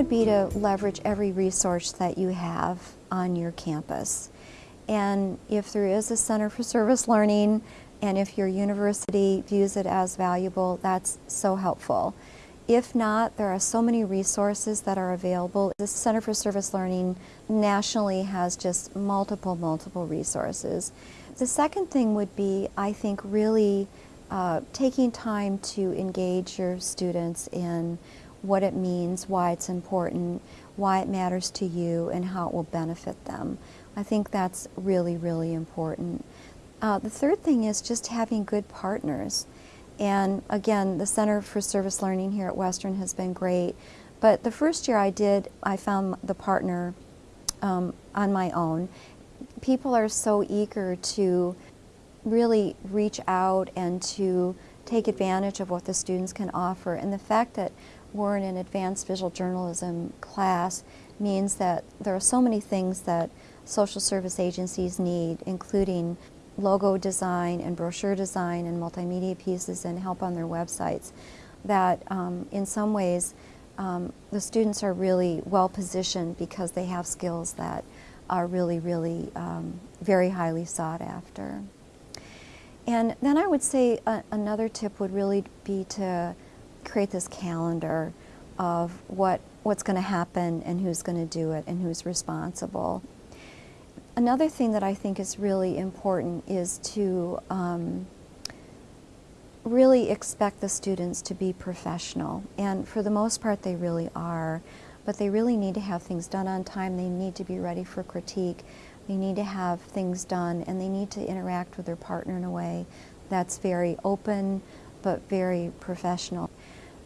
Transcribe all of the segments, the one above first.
Would be to leverage every resource that you have on your campus. And if there is a Center for Service Learning, and if your university views it as valuable, that's so helpful. If not, there are so many resources that are available. The Center for Service Learning nationally has just multiple, multiple resources. The second thing would be, I think, really uh, taking time to engage your students in what it means, why it's important, why it matters to you, and how it will benefit them. I think that's really, really important. Uh, the third thing is just having good partners. And again, the Center for Service Learning here at Western has been great. But the first year I did, I found the partner um, on my own. People are so eager to really reach out and to take advantage of what the students can offer. And the fact that we're in an advanced visual journalism class means that there are so many things that social service agencies need, including logo design and brochure design and multimedia pieces and help on their websites, that um, in some ways um, the students are really well positioned because they have skills that are really, really um, very highly sought after. And then I would say a, another tip would really be to create this calendar of what, what's going to happen and who's going to do it and who's responsible. Another thing that I think is really important is to um, really expect the students to be professional. And for the most part, they really are. But they really need to have things done on time. They need to be ready for critique. They need to have things done, and they need to interact with their partner in a way that's very open, but very professional.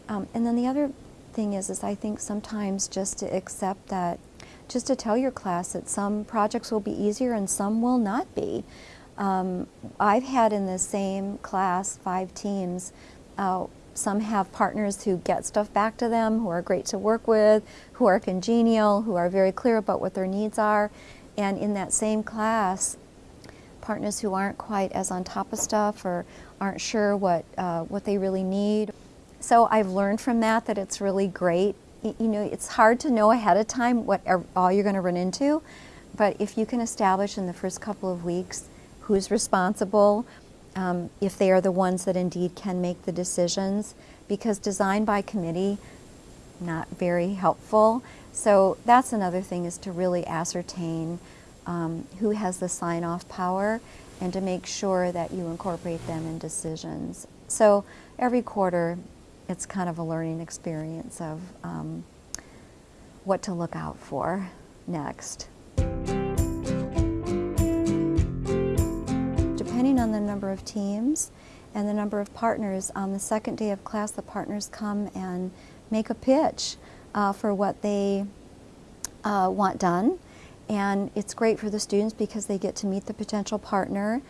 Um, and then the other thing is, is I think sometimes just to accept that, just to tell your class that some projects will be easier and some will not be. Um, I've had in the same class five teams. Uh, some have partners who get stuff back to them, who are great to work with, who are congenial, who are very clear about what their needs are. And in that same class, partners who aren't quite as on top of stuff or aren't sure what, uh, what they really need. So I've learned from that that it's really great. You know, it's hard to know ahead of time what all you're going to run into, but if you can establish in the first couple of weeks who's responsible, um, if they are the ones that indeed can make the decisions, because design by committee, not very helpful. So that's another thing is to really ascertain um, who has the sign-off power and to make sure that you incorporate them in decisions. So every quarter it's kind of a learning experience of um, what to look out for next. Depending on the number of teams and the number of partners, on the second day of class the partners come and make a pitch uh, for what they uh, want done. And it's great for the students because they get to meet the potential partner.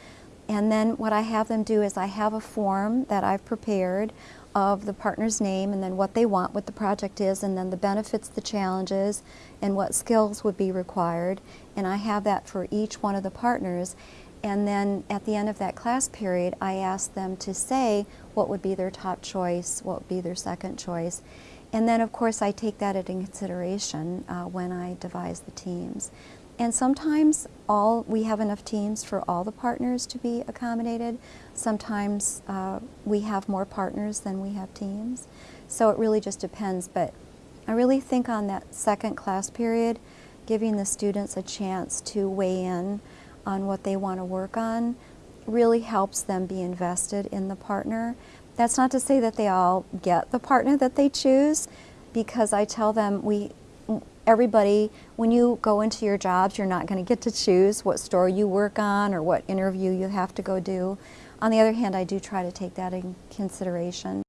And then what I have them do is I have a form that I've prepared of the partner's name and then what they want, what the project is, and then the benefits, the challenges, and what skills would be required. And I have that for each one of the partners. And then at the end of that class period, I ask them to say what would be their top choice, what would be their second choice. And then, of course, I take that into consideration uh, when I devise the teams. And sometimes all we have enough teams for all the partners to be accommodated. Sometimes uh, we have more partners than we have teams. So it really just depends. But I really think on that second class period, giving the students a chance to weigh in on what they want to work on really helps them be invested in the partner. That's not to say that they all get the partner that they choose because I tell them we everybody, when you go into your jobs, you're not going to get to choose what store you work on or what interview you have to go do. On the other hand, I do try to take that in consideration.